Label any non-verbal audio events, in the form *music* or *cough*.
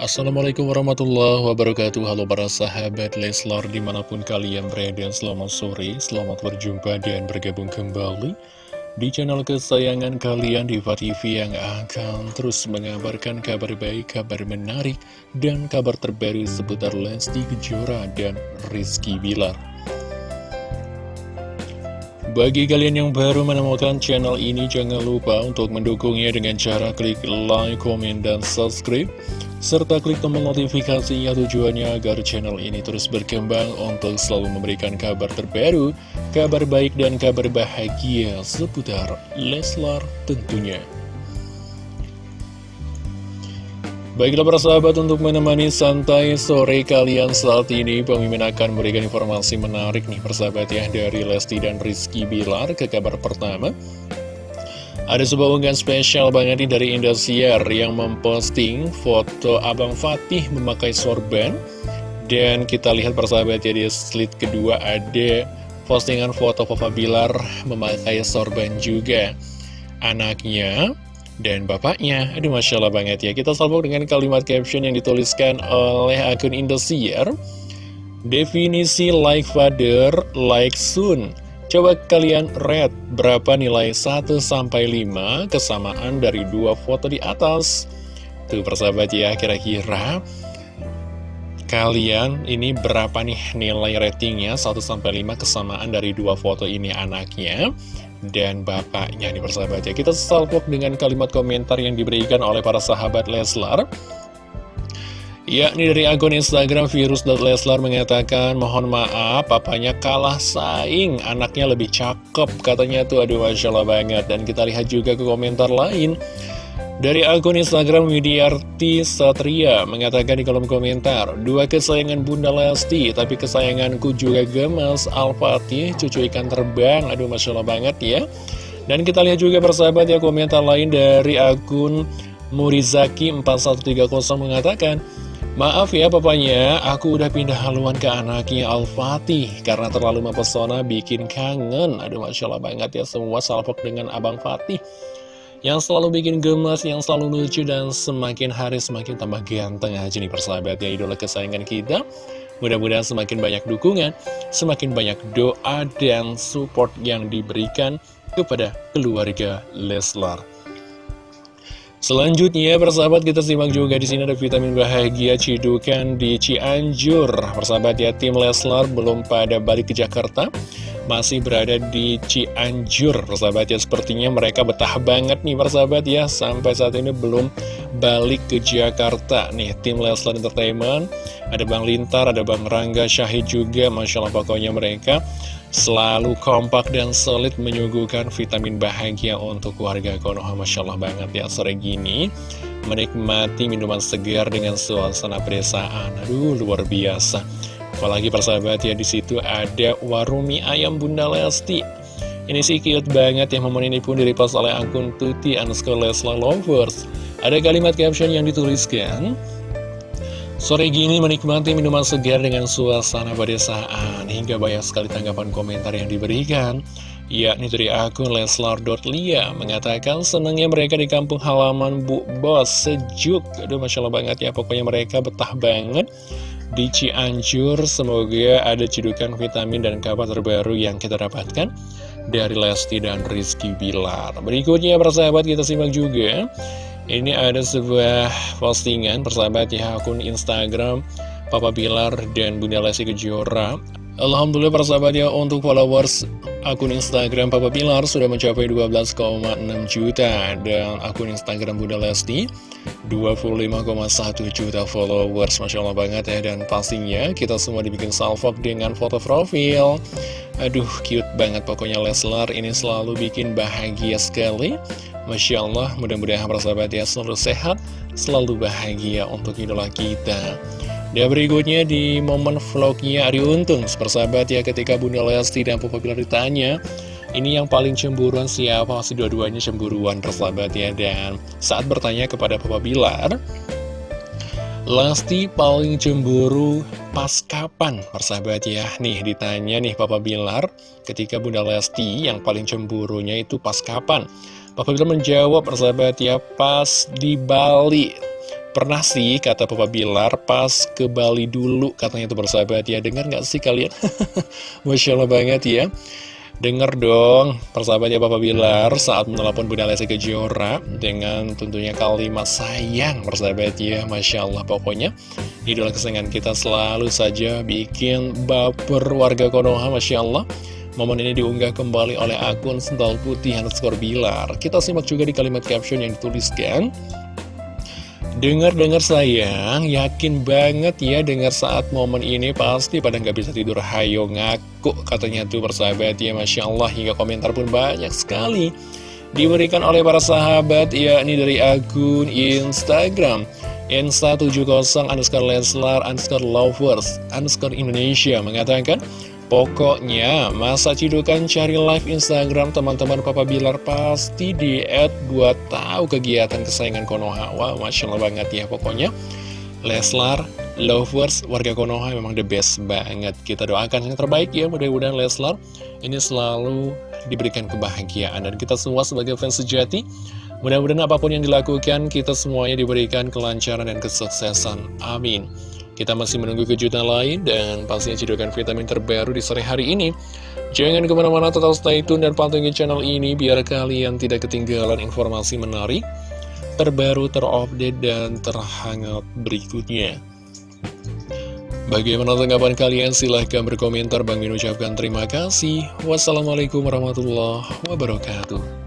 Assalamualaikum warahmatullahi wabarakatuh. Halo para sahabat Leslar di mana pun kalian berada Selamat sore, selamat berjumpa dan bergabung kembali Di channel kesayangan kalian Diva TV yang akan terus mengabarkan kabar baik, kabar menarik Dan kabar terbaru seputar Lesti Kejora dan Rizky Bilar bagi kalian yang baru menemukan channel ini, jangan lupa untuk mendukungnya dengan cara klik like, komen, dan subscribe serta klik tombol notifikasinya tujuannya agar channel ini terus berkembang untuk selalu memberikan kabar terbaru, kabar baik dan kabar bahagia seputar Leslar tentunya. Baiklah para sahabat untuk menemani santai sore kalian saat ini Pemimpin akan memberikan informasi menarik nih persahabat ya Dari Lesti dan Rizky Bilar ke kabar pertama ada sebuah unggahan spesial banget nih dari Indosiar yang memposting foto Abang Fatih memakai sorban. Dan kita lihat persahabat ya di slide kedua ada postingan foto Papa Bilar memakai sorban juga. Anaknya dan bapaknya. Aduh Masya Allah banget ya. Kita sambung dengan kalimat caption yang dituliskan oleh akun Indosiar. Definisi like father, like soon. Coba kalian read berapa nilai 1-5 kesamaan dari dua foto di atas. Tuh persahabat ya, kira-kira kalian ini berapa nih nilai ratingnya 1-5 kesamaan dari dua foto ini anaknya dan bapaknya nih persahabat ya. Kita salpok dengan kalimat komentar yang diberikan oleh para sahabat Leslar. Ya, ini dari akun Instagram virus.leslar mengatakan, mohon maaf, papanya kalah saing, anaknya lebih cakep, katanya tuh, aduh Masya Allah banget. Dan kita lihat juga ke komentar lain. Dari akun Instagram Widiarti Satria mengatakan di kolom komentar, Dua kesayangan Bunda Lesti, tapi kesayanganku juga gemes, Al-Fatih, cucu ikan terbang, aduh Masya Allah banget ya. Dan kita lihat juga persahabat ya komentar lain dari akun Murizaki 4130 mengatakan, Maaf ya papanya, aku udah pindah haluan ke anaknya Al-Fatih Karena terlalu mempesona bikin kangen. Aduh Masya Allah banget ya semua salvok dengan Abang Fatih Yang selalu bikin gemas, yang selalu lucu dan semakin hari semakin tambah ganteng aja nih persahabat ya idola kesayangan kita. Mudah-mudahan semakin banyak dukungan, semakin banyak doa dan support yang diberikan kepada keluarga Leslar. Selanjutnya, persahabat kita simak juga di sini ada vitamin bahagia cidukan di Cianjur. Persahabat ya, tim Leslar belum pada balik ke Jakarta, masih berada di Cianjur. Persahabat ya, sepertinya mereka betah banget nih persahabat ya, sampai saat ini belum balik ke Jakarta. Nih, tim Leslar Entertainment, ada Bang Lintar, ada Bang Rangga Syahid juga, Masya Allah pokoknya mereka Selalu kompak dan solid menyuguhkan vitamin bahagia untuk warga Konoha. Masya Allah banget ya. Sore gini Menikmati minuman segar dengan suasana pedesaan. Aduh luar biasa Apalagi persahabat ya di situ ada warung mie ayam Bunda Lesti. Ini sih cute banget ya momen ini pun direpost oleh akun Tuti underscore Lesla Lovers. Ada kalimat caption yang dituliskan Sore gini menikmati minuman segar dengan suasana pedesaan Hingga banyak sekali tanggapan komentar yang diberikan Yakni dari akun Leslar.lia Mengatakan senangnya mereka di kampung halaman Bu. Bos Sejuk. Aduh Masya Allah banget ya Pokoknya mereka betah banget Di Cianjur. Semoga ada cedukan vitamin dan kabar terbaru yang kita dapatkan Dari Lesti dan Rizky Bilar. Berikutnya persahabat kita simak juga. Ini ada sebuah postingan persahabat ya akun Instagram Papa Bilar dan Bunda Lesti Kejora. Alhamdulillah persahabat ya untuk followers akun Instagram Papa Bilar sudah mencapai 12,6 juta dan akun Instagram Bunda Lesti 25,1 juta followers. Masya Allah banget ya dan pastinya kita semua dibikin salvok dengan foto profil. Aduh cute banget pokoknya Leslar ini selalu bikin bahagia sekali. Masya Allah, mudah-mudahan persahabat ya selalu sehat, selalu bahagia untuk idola kita. Dan berikutnya di momen vlognya Ari Untung, persahabat ya ketika Bunda Lesti dan Papa Bilar ditanya, ini yang paling cemburuan siapa? Masih dua-duanya cemburuan persahabat ya. Dan saat bertanya kepada Papa Bilar, Lesti paling cemburu pas kapan persahabat ya Nih ditanya nih Papa Bilar ketika Bunda Lesti yang paling cemburunya itu pas kapan Papa Bilar menjawab persahabat ya pas di Bali Pernah sih kata Papa Bilar pas ke Bali dulu katanya itu bersahabat. Ya Dengar nggak sih kalian? *laughs* Masya Allah banget ya. Dengar dong persahabat ya Papa Bilar saat menelpon Bunda Lesti Kejora Dengan tentunya kalimat sayang persahabat ya Masya Allah. Pokoknya Idola kesayangan kita selalu saja bikin baper warga Konoha Masya Allah. Momen ini diunggah kembali oleh akun Sental Putih underscore Bilar. Kita simak juga di kalimat caption yang dituliskan Dengar-dengar sayang, yakin banget ya dengar saat momen ini pasti pada nggak bisa tidur. Hayo ngaku katanya tuh persahabat ya Masya Allah hingga komentar pun banyak sekali diberikan oleh para sahabat yakni dari akun Instagram Insta70 underscore Leslar underscore lovers underscore Indonesia mengatakan Pokoknya, masa cidukan cari live Instagram teman-teman Papa Bilar pasti di add buat tahu kegiatan kesayangan Konoha. Wah, Masya Allah banget ya pokoknya. Leslar, lovers, warga Konoha memang the best banget. Kita doakan yang terbaik ya, mudah-mudahan Leslar ini selalu diberikan kebahagiaan. Dan kita semua sebagai fans sejati, mudah-mudahan apa pun yang dilakukan, kita semuanya diberikan kelancaran dan kesuksesan. Amin. Kita masih menunggu kejutan lain dan pastinya cedokan vitamin terbaru di sore hari ini. Jangan ke mana-mana tetap stay tune dan pantengin channel ini biar kalian tidak ketinggalan informasi menarik, terbaru, terupdate, dan terhangat berikutnya. Bagaimana tanggapan kalian? Silahkan berkomentar. Bang Min ucapkan terima kasih. Wassalamualaikum warahmatullahi wabarakatuh.